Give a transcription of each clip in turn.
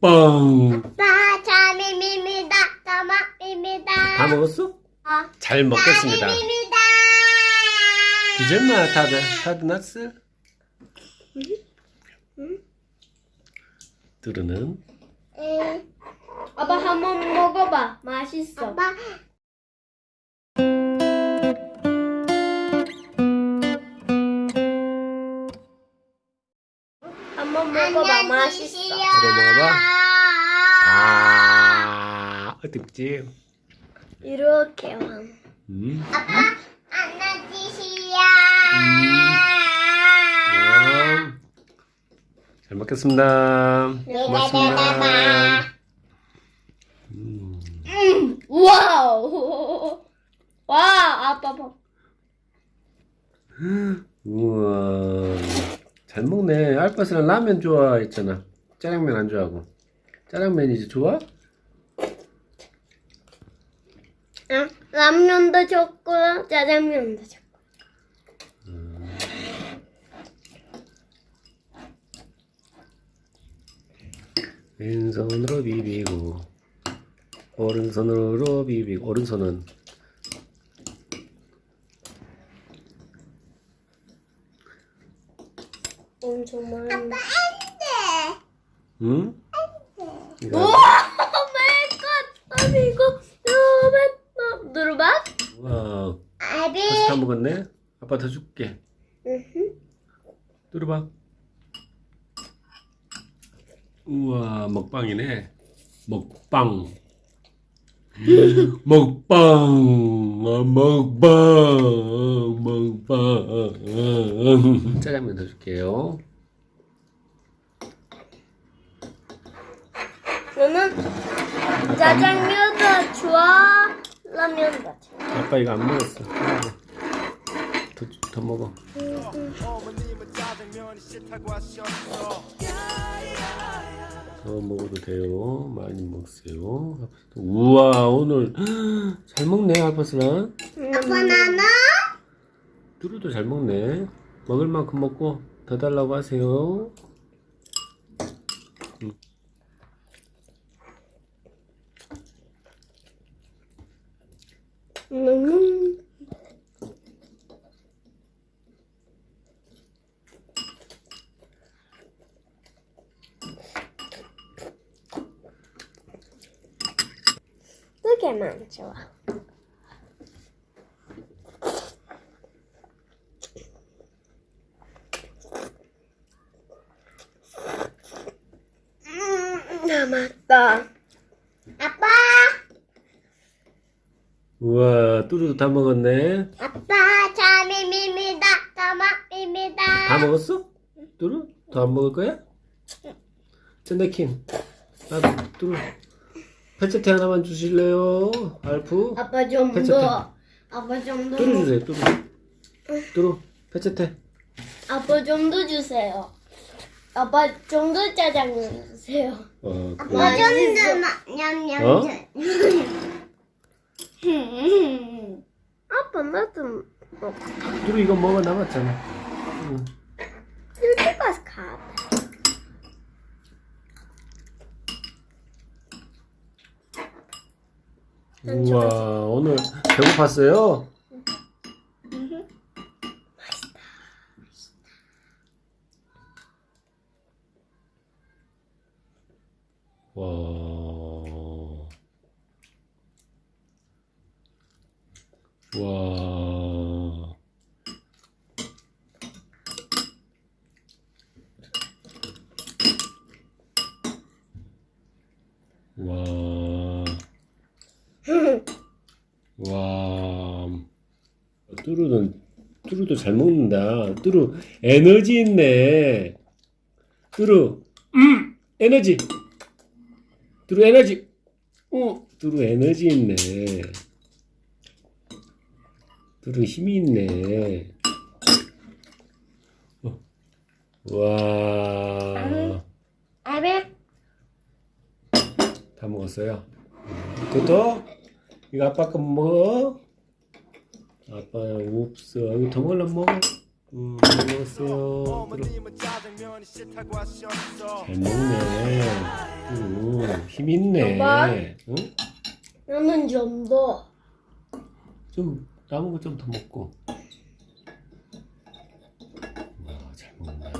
먹방. 아빠 자미미미다 자마미미다 다 먹었어? 어. 잘 먹겠습니다. 자미미미다 이제마 다들 다들 났어? 뚜루는 응. 아빠 한번 먹어봐. 맛있어. 아빠 먹어봐. 맛있어. 이거 먹어봐. 아 어떻지? 이렇게 왕. 음. 아빠 안녕지시야 음. 잘 먹겠습니다. 고맙습니다. 네네네네. 음. 와우. 와, 아빠 봐. 잘 먹네. 알파스는 라면 좋아했잖아. 짜장면 안 좋아하고. 짜장면 이제 좋아? 응? 라면도 좋고 짜장면도 좋고. 왼손으로 비비고 오른손으로 비비고 오른손은 엄청 많이. 안돼 응? 이거 오 마이 갓. 아니 이거 너무 누르박? 와 아비 파스타 먹었네. 아빠 더 줄게. 응. 뚫어봐. 우와 먹방이네. 먹방. 먹방. 아, 먹방. 먹방. 짜장면 더 줄게요. 너는 짜장면도 좋아, 라면도 좋아. 아빠 이거 안 먹었어. 더, 더 먹어. 어머 더 먹어도 돼요. 많이 먹으세요. 우와 오늘 잘 먹네 알파스랑. 아빠 나나 뚜루도 잘 먹네. 먹을 만큼 먹고 더 달라고 하세요. 음. 음. 개만 좋아. 음, 남았다. 아빠 우와 뚜루도 다 먹었네. 아빠 자미미미다 자마미미다 다 먹었어? 뚜루? 더 안 먹을 거야? 샌데킹. 아 뚜루. 페체테 하나만 주실래요? 알프? 아빠 좀 페체테. 더. 아빠 좀 더. 뚜루 주세요 뚜루. 뚜루 페체테. 아빠 좀 더 주세요. 아빠 좀 더 짜장면 주세요. 어 아빠 그래. 좀더 냠냠 어? 아빠 나도 먹. 뚜루 이거 먹어 남았잖아. 응. 이렇게 가서 가. 우와 오늘 배고팠어요? 와. 와. 와. 와. 뚜루는 뚜루도 잘 먹는다. 뚜루 에너지 있네. 뚜루 음 에너지. 뚜루 에너지. 어 뚜루 에너지 있네. 뚜루 힘이 있네. 어. 와. 아비 다 먹었어요. 그것도 이거 아빠 거 먹어. 아빠 없어. 더 먹으려면 먹어. 음, 잘 먹었어요. 잘 먹네. 음. 힘 있네. 아빠? 응? 나는 좀 더. 좀 남은 거 좀 더 먹고. 와, 잘 먹는다.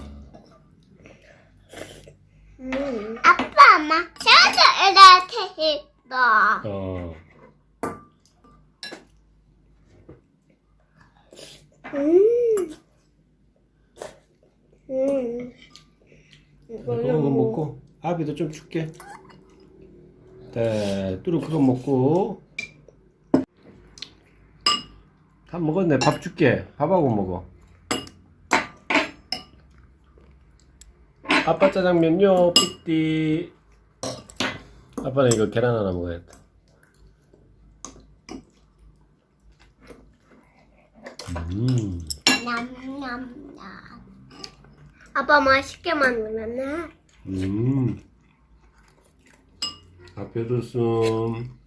음. 아빠 엄마 저도 이렇게 했어. 어. 음. 음. 그거 먹고 아비도 좀 줄게. 네, 뚜루 그거 먹고. 다 먹었네. 밥 줄게. 밥하고 먹어. 아빠 짜장면요, 삐띠. 아빠는 이거 계란 하나 먹어야겠다. 음, 냠냠냠. 아빠 맛있게 만들었네. 음. 앞에도 씀.